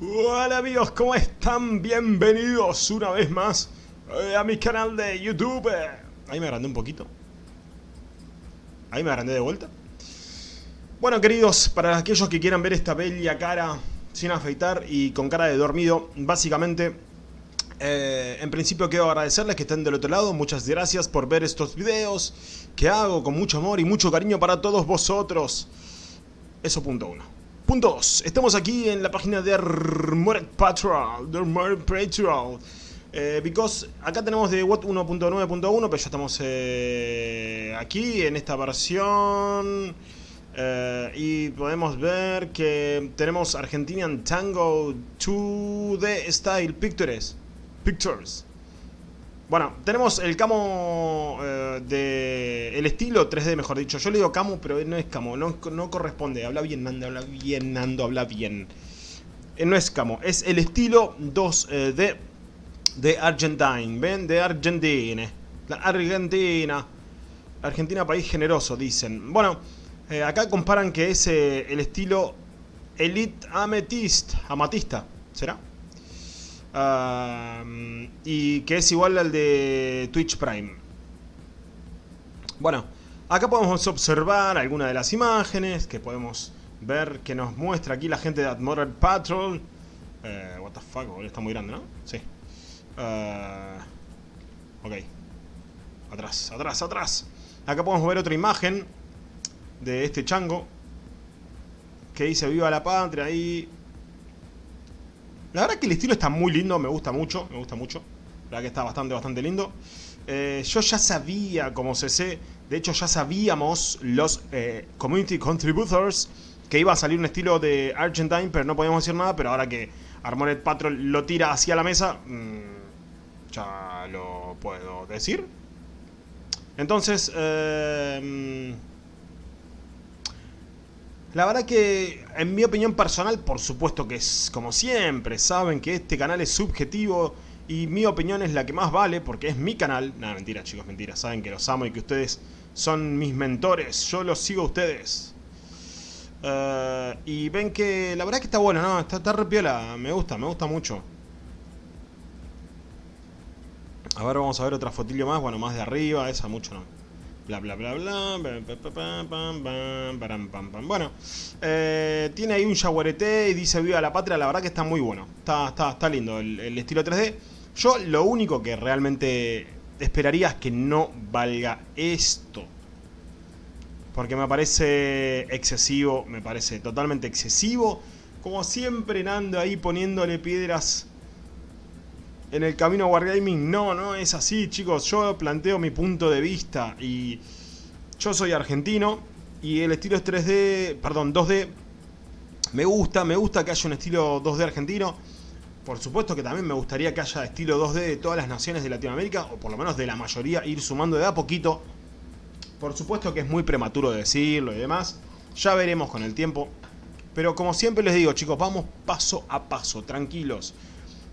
Hola amigos, ¿cómo están? Bienvenidos una vez más eh, a mi canal de YouTube. Ahí me agrandé un poquito. Ahí me agrandé de vuelta. Bueno, queridos, para aquellos que quieran ver esta bella cara sin afeitar y con cara de dormido, básicamente, eh, en principio quiero agradecerles que estén del otro lado. Muchas gracias por ver estos videos que hago con mucho amor y mucho cariño para todos vosotros. Eso punto uno. Punto 2. Estamos aquí en la página de Armored Patrol. Armored Patrol. Eh, because acá tenemos de WOT 1.9.1, pero ya estamos eh, aquí en esta versión. Eh, y podemos ver que tenemos Argentinian Tango 2D Style Pictures. Pictures. Bueno, tenemos el camo eh, de... El estilo 3D, mejor dicho. Yo le digo camo, pero no es camo. No, corresponde. Habla bien, Nando. Habla bien, Nando. Habla bien. Eh, no es camo. Es el estilo 2D eh, de Argentine. ¿Ven? De Argentina. La Argentina. Argentina, país generoso, dicen. Bueno, acá comparan que es el estilo Elite Amethyst. Amatista. ¿Será? Y que es igual al de Twitch Prime. Bueno, acá podemos observar algunas de las imágenes que podemos ver que nos muestra aquí la gente de Admiral Patrol. Eh, what the fuck, está muy grande, ¿no? Sí. Uh, ok. Atrás, atrás, atrás. Acá podemos ver otra imagen de este chango que dice Viva la Patria ahí la verdad que el estilo está muy lindo, me gusta mucho, me gusta mucho. La verdad que está bastante, bastante lindo. Eh, yo ya sabía, como CC, de hecho ya sabíamos los eh, Community Contributors que iba a salir un estilo de Argentine, pero no podíamos decir nada, pero ahora que Armored Patrol lo tira hacia la mesa, mmm, ya lo puedo decir. Entonces, eh, la verdad que, en mi opinión personal, por supuesto que es como siempre, saben que este canal es subjetivo y mi opinión es la que más vale porque es mi canal. Nada, mentira chicos, mentira. Saben que los amo y que ustedes son mis mentores. Yo los sigo a ustedes. Eh, y ven que la verdad que está bueno, ¿no? Está, está repiola, me gusta, me gusta mucho. A ver, vamos a ver otra fotillo más, bueno, más de arriba, esa mucho no bla bla bla bla, bueno, tiene ahí un jaguarete y dice viva la patria, la verdad que está muy bueno, está, está, está lindo el, estilo 3D. Yo lo único que realmente esperaría es que no valga esto. Porque me parece excesivo, me parece totalmente excesivo. Como siempre Nando ahí poniéndole piedras en el camino a Wargaming. No, no es así, chicos. Yo planteo mi punto de vista y yo soy argentino y el estilo es 3D, perdón, 2D. Me gusta, me gusta que haya un estilo 2D argentino. Por supuesto que también me gustaría que haya estilo 2D de todas las naciones de Latinoamérica, o por lo menos de la mayoría, ir sumando de a poquito. Por supuesto que es muy prematuro decirlo y demás. Ya veremos con el tiempo. Pero como siempre les digo, chicos, vamos paso a paso, tranquilos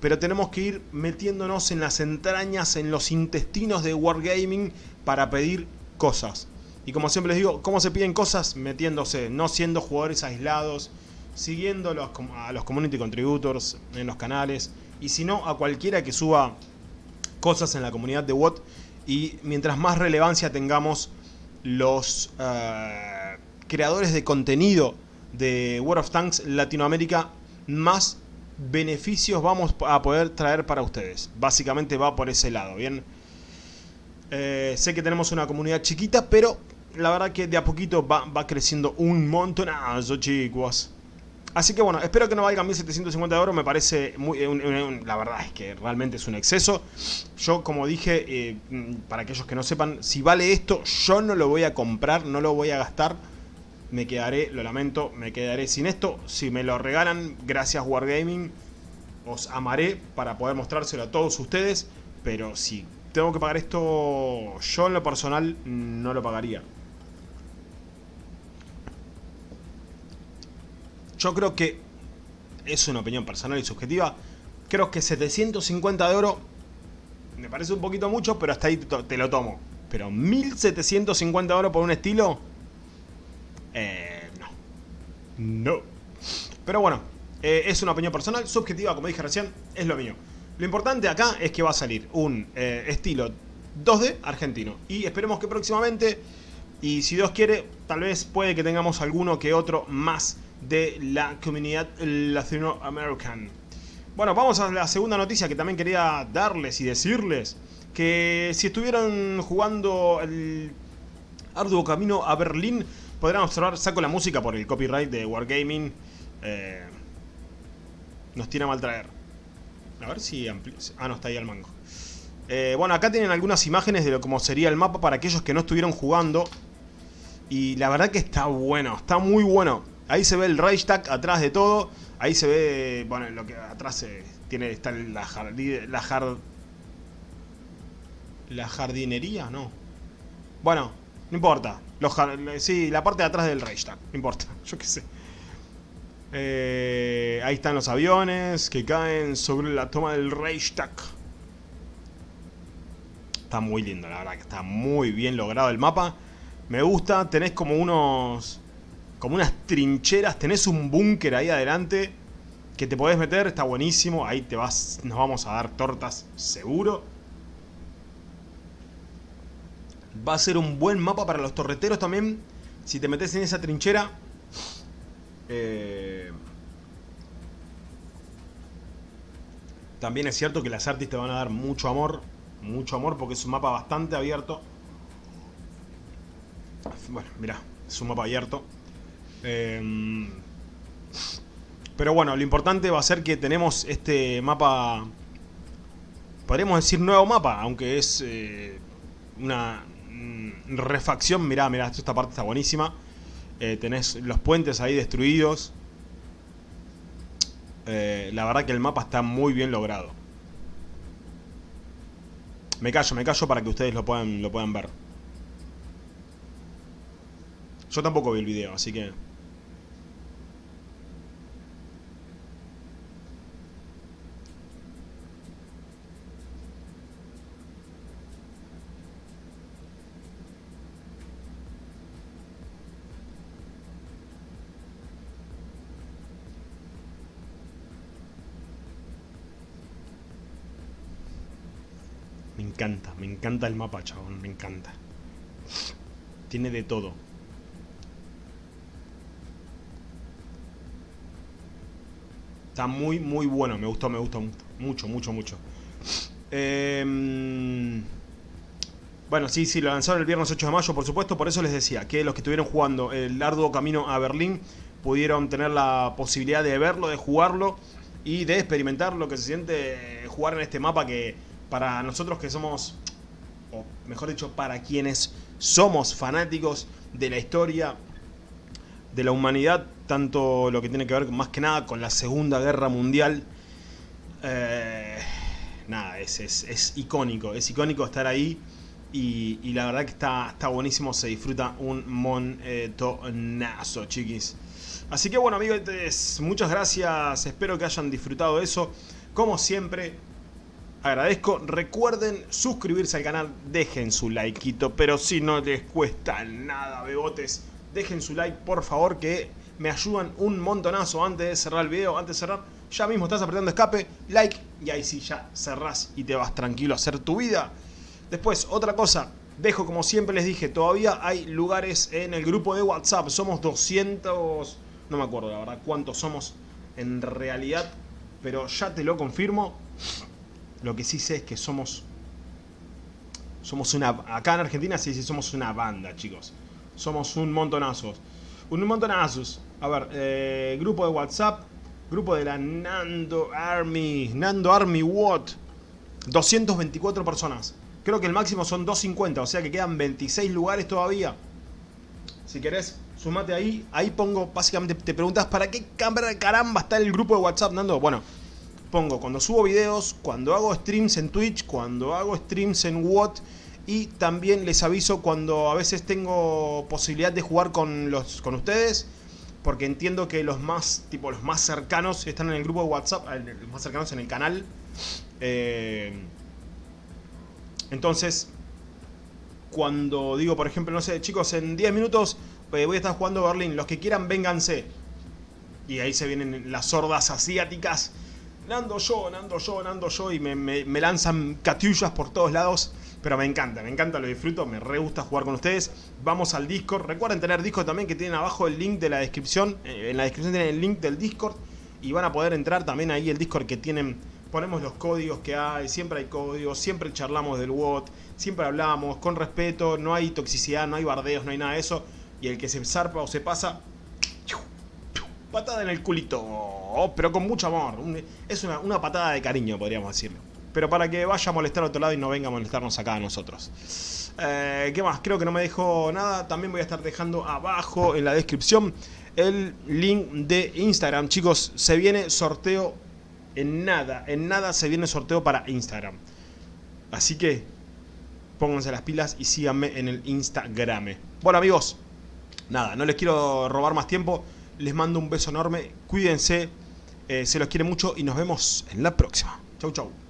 pero tenemos que ir metiéndonos en las entrañas, en los intestinos de Wargaming para pedir cosas. Y como siempre les digo, ¿cómo se piden cosas? Metiéndose, no siendo jugadores aislados, siguiendo los, a los community contributors en los canales, y si no, a cualquiera que suba cosas en la comunidad de WOT, y mientras más relevancia tengamos los uh, creadores de contenido de World of Tanks Latinoamérica, más beneficios vamos a poder traer para ustedes. Básicamente va por ese lado, ¿bien? Eh, sé que tenemos una comunidad chiquita, pero la verdad que de a poquito va, va creciendo un montonazo, chicos. Así que bueno, espero que no valga 1750 de oro, me parece muy... la verdad es que realmente es un exceso. Yo, como dije, eh, para aquellos que no sepan, si vale esto, yo no lo voy a comprar, no lo voy a gastar me quedaré, lo lamento, me quedaré sin esto. Si me lo regalan, gracias Wargaming, os amaré para poder mostrárselo a todos ustedes. Pero si tengo que pagar esto, yo en lo personal no lo pagaría. Yo creo que es una opinión personal y subjetiva. Creo que 750 de oro me parece un poquito mucho, pero hasta ahí te lo tomo. Pero 1750 de oro por un estilo... Eh, no. No. Pero bueno, Eh, es una opinión personal, subjetiva, como dije recién, es lo mío. Lo importante acá es que va a salir un eh, estilo 2D argentino. Y esperemos que próximamente, y si Dios quiere, tal vez puede que tengamos alguno que otro más de la comunidad latinoamericana. Bueno, vamos a la segunda noticia que también quería darles y decirles. Que si estuvieron jugando el arduo camino a Berlín, podrán observar, saco la música por el copyright de Wargaming. Eh, nos tiene a mal traer. A ver si Ah, no, está ahí el mango. Eh, bueno, acá tienen algunas imágenes de lo como sería el mapa para aquellos que no estuvieron jugando. Y la verdad que está bueno, está muy bueno. Ahí se ve el Reichstag atrás de todo. Ahí se ve, bueno, lo que atrás tiene está la, la, la jardinería, no. Bueno, no importa. Los, sí, la parte de atrás del Reichstag, no importa, yo qué sé. Eh, ahí están los aviones que caen sobre la toma del Reichstag. Está muy lindo, la verdad que está muy bien logrado el mapa. Me gusta, tenés como unos... Como unas trincheras, tenés un búnker ahí adelante que te podés meter, está buenísimo. Ahí te vas, nos vamos a dar tortas, seguro. Va a ser un buen mapa para los torreteros también. Si te metes en esa trinchera, eh, también es cierto que las artes te van a dar mucho amor. Mucho amor porque es un mapa bastante abierto. Bueno, mira, es un mapa abierto. Em, pero bueno, lo importante va a ser que tenemos este mapa... Podríamos decir nuevo mapa, aunque es eh, una mm, refacción. Mirá, mirá, esta parte está buenísima. Eh, tenés los puentes ahí destruidos. Eh, la verdad que el mapa está muy bien logrado. Me callo, me callo para que ustedes lo puedan, lo puedan ver. Yo tampoco vi el video, así que... encanta, me encanta el mapa, chabón, me encanta. Tiene de todo. Está muy, muy bueno, me gustó, me gustó mucho, mucho, mucho. Em, bueno, sí, sí, lo lanzaron el viernes 8 de mayo, por supuesto, por eso les decía que los que estuvieron jugando el arduo camino a Berlín pudieron tener la posibilidad de verlo, de jugarlo y de experimentar lo que se siente jugar en este mapa que para nosotros que somos, o mejor dicho, para quienes somos fanáticos de la historia, de la humanidad, tanto lo que tiene que ver más que nada con la Segunda Guerra Mundial, eh, nada, es, es, icónico, es icónico estar ahí y, la verdad que está, está buenísimo, se disfruta un montonazo, chiquis. Así que bueno amigos, muchas gracias, espero que hayan disfrutado eso. Como siempre, agradezco. Recuerden suscribirse al canal, dejen su likeito, pero si no les cuesta nada, bebotes, dejen su like por favor que me ayudan un montonazo antes de cerrar el video, antes de cerrar. Ya mismo estás apretando escape, like y ahí sí ya cerrás y te vas tranquilo a hacer tu vida. Después, otra cosa, dejo como siempre les dije, todavía hay lugares en el grupo de WhatsApp. Somos 200, no me acuerdo la verdad cuántos somos en realidad, pero ya te lo confirmo. Lo que sí sé es que somos... Somos una... Acá en Argentina sí, sí somos una banda, chicos. Somos un montonazos. Un montonazos. A ver, eh, grupo de WhatsApp. Grupo de la Nando Army. Nando Army What? 224 personas. Creo que el máximo son 250, o sea que quedan 26 lugares todavía. Si querés, sumate ahí. Ahí pongo, básicamente te preguntas, ¿para qué caramba está el grupo de WhatsApp, Nando? Bueno, pongo cuando subo videos, cuando hago streams en Twitch, cuando hago streams en What y también les aviso cuando a veces tengo posibilidad de jugar con los con ustedes porque entiendo que los más tipo los más cercanos están en el grupo de WhatsApp, los más cercanos en el canal. Eh, entonces, cuando digo, por ejemplo, no sé, chicos, en 10 minutos eh, voy a estar jugando Berlín, los que quieran, vénganse. Y ahí se vienen las hordas asiáticas. Nando yo, nando yo, nando yo. Y me, me lanzan catiullas por todos lados. Pero me encanta, me encanta, lo disfruto, me re gusta jugar con ustedes. Vamos al Discord. Recuerden tener Discord también que tienen abajo el link de la descripción. Eh, en la descripción tienen el link del Discord. Y van a poder entrar también ahí el Discord que tienen. Ponemos los códigos que hay, siempre hay códigos, siempre charlamos del WOT, siempre hablamos con respeto, no hay toxicidad, no hay bardeos, no hay nada de eso. Y el que se zarpa o se pasa, patada en el culito, pero con mucho amor. Es una, una patada de cariño, podríamos decirlo pero para que vaya a molestar a otro lado y no venga a molestarnos acá a nosotros. Eh, ¿Qué más? Creo que no me dejo nada. También voy a estar dejando abajo en la descripción el link de Instagram. Chicos, se viene sorteo en nada. En nada se viene sorteo para Instagram. Así que pónganse las pilas y síganme en el Instagram. Bueno amigos, nada, no les quiero robar más tiempo. Les mando un beso enorme. Cuídense. Eh, se los quiere mucho y nos vemos en la próxima. Chau, chau.